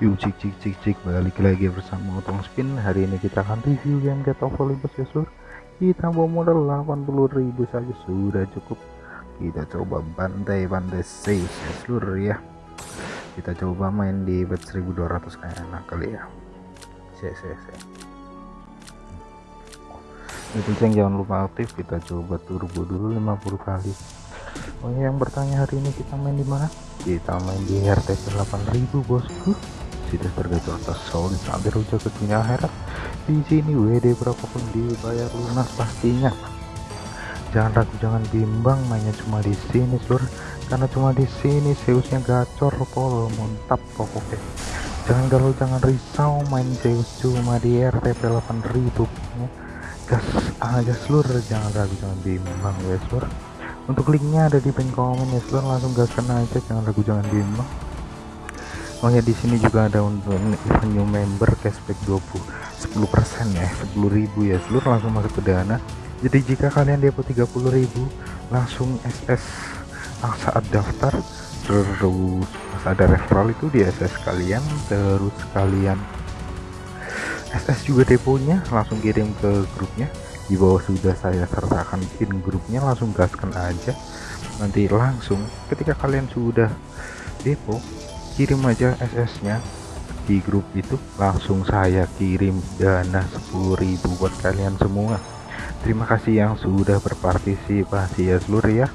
Yuk cik cik cik cik. Balik lagi bersama Otong Spin. Hari ini kita akan review game Get of Olympus ya seluruh Kita bawa modal 80.000 saja. Sudah cukup. Kita coba bantai-bantai save ya seluruh ya. Kita coba main di bet 1200 kayak enak kali ya. Saya saya saya Itu ceng jangan lupa aktif. Kita coba turbo dulu 50 kali. Oh yang bertanya hari ini kita main di mana? Kita main di RTP 8000 bosku tergacor atas solid sampai rujak ke dunia akhirat. Di sini WD berapapun dibayar lunas pastinya. Jangan ragu jangan bimbang mainnya cuma di sini seluruh karena cuma di sini Zeusnya gacor pol mantap pokoknya jangan galau jangan risau main Zeus cuma di RTP 8000 gas aja seluruh jangan ragu jangan bimbang ya seluruh untuk linknya ada di pin komen ya seluruh langsung gaskan aja jangan ragu jangan bimbang Oh ya di sini juga ada untuk event new member cashback 20 10% ya 10.000 ya. Seluruh langsung masuk ke dana. Jadi jika kalian depo 30.000 langsung SS saat daftar terus ada referral itu di SS kalian terus kalian SS juga deponya langsung kirim ke grupnya. Di bawah sudah saya sertakan pin grupnya langsung gaskan aja. Nanti langsung ketika kalian sudah depo kirim aja SS nya di grup itu langsung saya kirim dana 10.000 buat kalian semua. Terima kasih yang sudah berpartisipasi ya seluruh ya.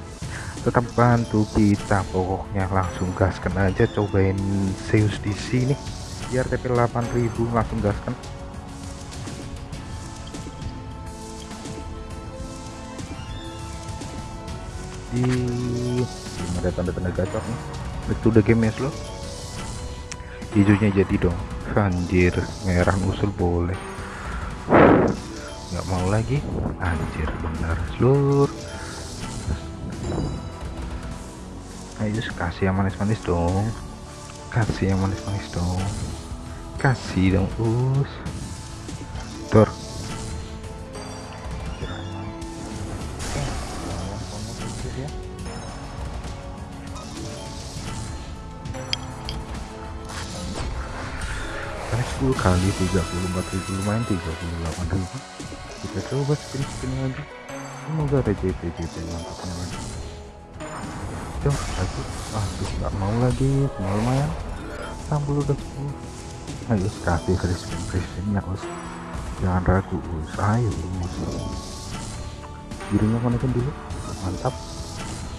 Tetap bantu kita pokoknya langsung gaskan aja cobain Zeus di sini. Biar TP 8000 langsung gaskan. Di ada tanda-tanda gacor nih. Itu udah game ya slow hijaunya jadi dong. Anjir merah usul boleh. Nggak mau lagi. Anjir benar seluruh. Ayo kasih yang manis-manis dong. Kasih yang manis-manis dong. Kasih dong us Tor kali 10 kali 34.000 lumayan 38.000 kita coba spin-spin lagi semoga ada JP JP mantapnya lagi Duh, lagi aduh nggak mau lagi cuma lumayan 60 udah 10 ayo kasih free spin free spin ya us jangan ragu us ayo us birunya konekin dulu mantap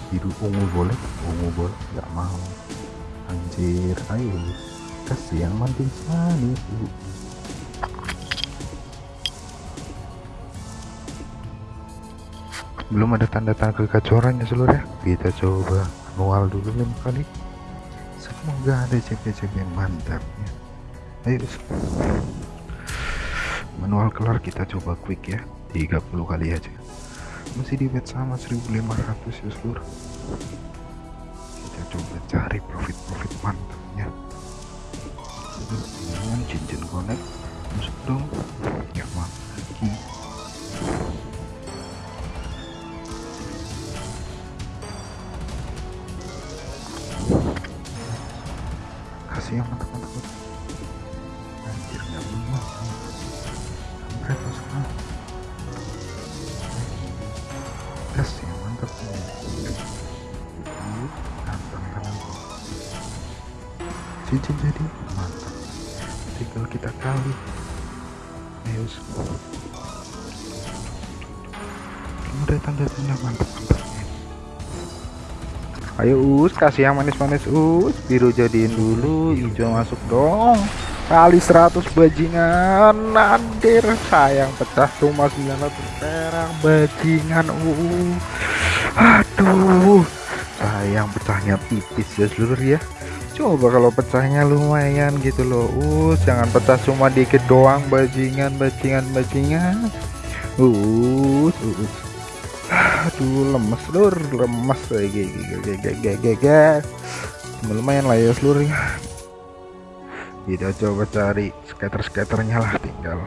biru ungu boleh ungu boleh nggak mau anjir ayo us kasih yang manis manis belum ada tanda-tanda kegacoran ya seluruh ya? Kita coba manual dulu lima kali. Semoga ada CP-CP yang mantap ya. Ayo manual kelar kita coba quick ya. 30 kali aja. Masih di bet sama 1500 ya seluruh kita coba cari profit-profit mantapnya dengan cincin connect masuk dong. Ya lagi kasih yang mantap-mantap. Anjir nggak bisa kampret semua kasih yang mantap cincin jadi mantap tinggal kita kali ayo ada tanda-tanda mantap-mantap ayo us kasih yang manis-manis us. Biru jadiin dulu hijau masuk dong. Kali 100 bajingan nandir sayang pecah cuma 900 perak bajingan uh aduh. Sayang pecahnya tipis ya seluruh ya coba kalau pecahnya lumayan gitu loh. Uh jangan pecah cuma dikit doang bajingan bajingan bajingan. Uh, uh. aduh lemes lur lemes. Lumayan lah ya seluruh kita coba cari skater-skaternya lah tinggal.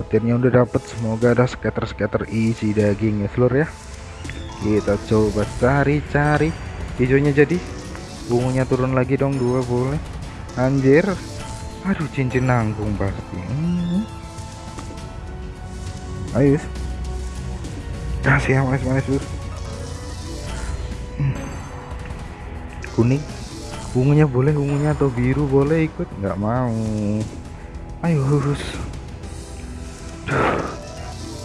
Petirnya udah dapet semoga ada skater-skater isi daging ya seluruh ya. Kita coba cari-cari. Hijaunya jadi bungunya turun lagi dong dua boleh. Anjir. Aduh cincin nanggung pasti. Hmm. ayo kasih yang manis-manis hmm. kuning. Ungunya boleh ungunya atau biru boleh ikut? Nggak mau. Ayo hus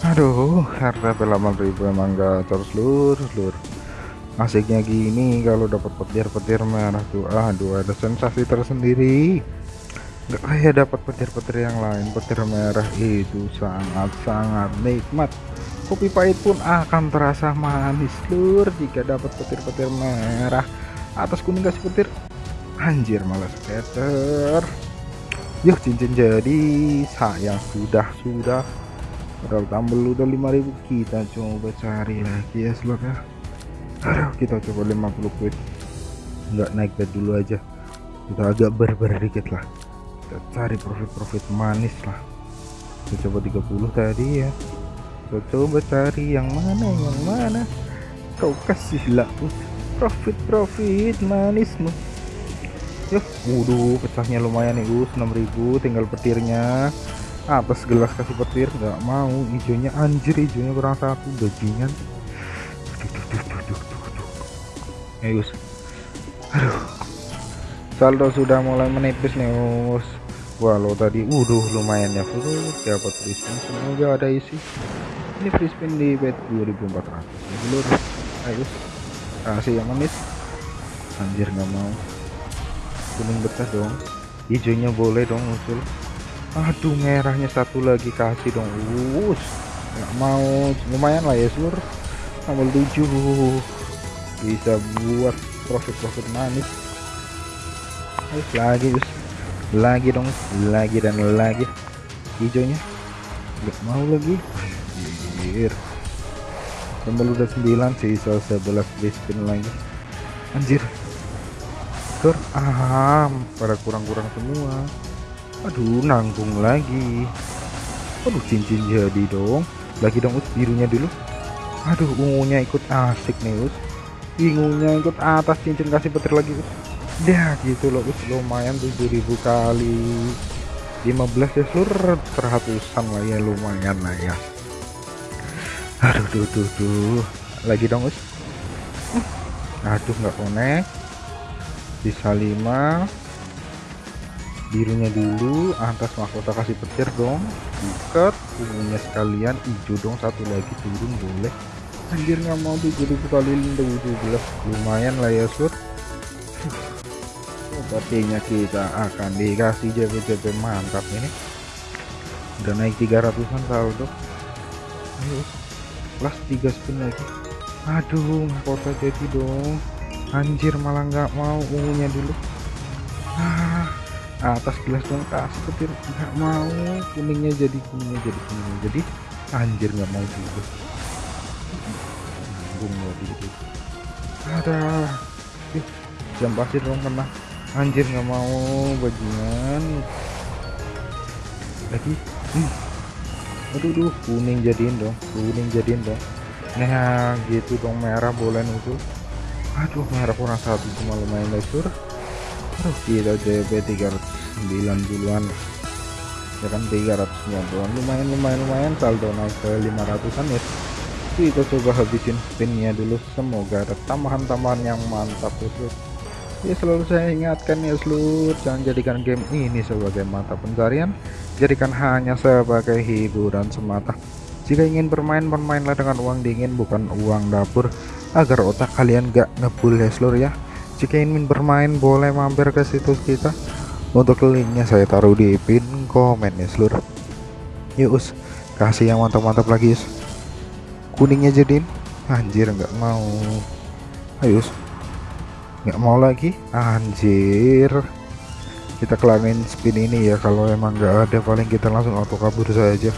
aduh harga pelaman ribu emang terus lur lur asiknya gini kalau dapat petir-petir merah tuh aduh ada sensasi tersendiri. Nggak kayak dapat petir-petir yang lain petir merah itu sangat-sangat nikmat. Kopi pahit pun akan terasa manis lur jika dapat petir-petir merah. Atas kuning kasih petir anjir malah scatter yuk cincin jadi sayang sudah sudah. Padahal tambel udah 5000 kita coba cari lagi ya slot ya aduh kita coba 50 quid. Nggak naik bed dulu aja. Kita agak berber dikit lah. Kita cari profit-profit manis lah. Kita coba 30 tadi ya. Kita coba cari yang mana yang mana. Kau kasih lah profit-profit manismu. Yuk waduh pecahnya lumayan nih us 6000 tinggal petirnya. Atas gelas kasih petir? Nggak mau. Hijaunya anjir hijaunya kurang satu. Bajingan ayo aduh. Saldo sudah mulai menipis nih us walau tadi waduh lumayan ya full dapat free spin semoga ada isi. Ini free spin di bet 2400 dulu ayo kasih yang manis anjir nggak mau. Kuning betah dong. Hijaunya boleh dong muncul aduh merahnya satu lagi kasih dong us nggak mau. Lumayan lah ya sur. Tambah 7 bisa buat profit-profit manis. Ayo, lagi us lagi dong lagi dan lagi. Hijaunya. Nggak mau lagi. Anjir. Tambah udah 9 sisa 11 spin lagi. Anjir. Tur ah pada kurang-kurang semua. Aduh nanggung lagi. Aduh cincin jadi dong. Lagi dong us birunya dulu. Aduh ungunya ikut asik nih us ungunya ikut atas cincin kasih petir lagi. Us gitu loh us lumayan 7000 kali. 15 ya seluruh seratusan lah ya lumayan lah ya. Aduh tuh tuh tuh lagi dong us aduh nggak konek bisa 5 birunya dulu atas mahkota kasih petir dong. Buket ungunya sekalian hijau dong satu lagi turun boleh anjir nggak mau 7000 kali 17 lumayan lah ya sur. Sepertinya kita akan dikasih JP-JP mantap ini. Udah naik 300an saldo ayo plus 3 spin lagi. Aduh mahkota jadi dong. Anjir malah nggak mau ungunya dulu. Ah atas gelas dong kasih petir. Nggak mau. Kuningnya jadi kuningnya jadi kuningnya jadi. Anjir nggak mau juga nanggung lagi gitu ada. Jam pasir dong kena anjir nggak mau bajingan lagi? Hmm. aduh duh kuning jadiin dong kuning jadiin dong. Nah gitu dong merah boleh nutup aduh merah kurang satu cuma lumayan lesur terus kita JP 309 duluan ya kan 390 lumayan lumayan lumayan saldo naik ke 500an ya kita coba habisin spinnya dulu. Semoga ada tambahan-tambahan yang mantap ya ya selalu saya ingatkan ya seluruh jangan jadikan game ini sebagai mata pencarian. Jadikan hanya sebagai hiburan semata. Jika ingin bermain bermainlah dengan uang dingin bukan uang dapur. Agar otak kalian gak ngebul ya seluruh ya. Jika ingin bermain boleh mampir ke situs kita. Untuk linknya saya taruh di pin komen ya seluruh yuk us kasih yang mantap-mantap lagi us kuningnya jadiin anjir nggak mau. Ayo nggak mau lagi. Anjir. Kita kelamin spin ini ya kalau emang nggak ada paling kita langsung auto kabur saja.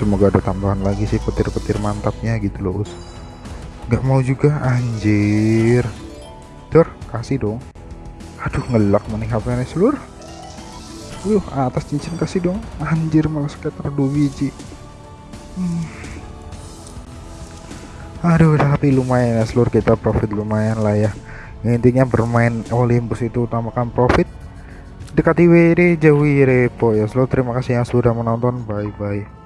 Semoga ada tambahan lagi sih petir-petir mantapnya gitu loh us. Nggak mau juga anjir. Tur kasih dong. Aduh ngelak maning HP seluruh Wuh, atas cincin kasih dong. Anjir malah scatter 2 biji. Hmm. Aduh tapi lumayan ya seluruh kita profit lumayan lah ya. Intinya bermain Olympus itu utamakan profit. Dekati WD jauhi repo ya. Slow terima kasih yang sudah menonton. Bye bye